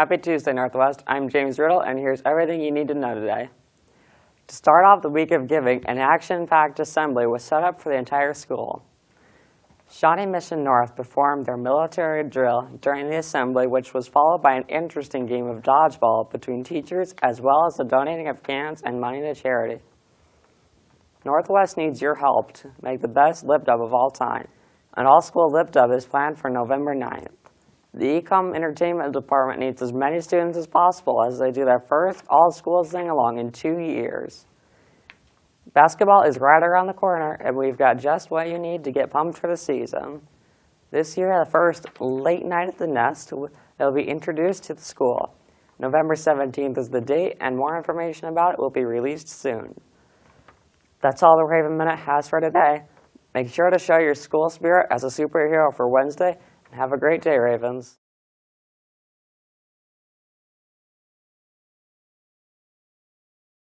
Happy Tuesday, Northwest. I'm James Riddle, and here's everything you need to know today. To start off the week of giving, an action-packed assembly was set up for the entire school. Shawnee Mission North performed their military drill during the assembly, which was followed by an interesting game of dodgeball between teachers, as well as the donating of cans and money to charity. Northwest needs your help to make the best lip dub of all time. An all-school lip dub is planned for November 9th. The Ecom Entertainment Department needs as many students as possible as they do their first all-school sing-along in two years. Basketball is right around the corner, and we've got just what you need to get pumped for the season. This year, the first late night at the Nest will be introduced to the school. November 17th is the date, and more information about it will be released soon. That's all the Raven Minute has for today. Make sure to show your school spirit as a superhero for Wednesday, have a great day, Ravens.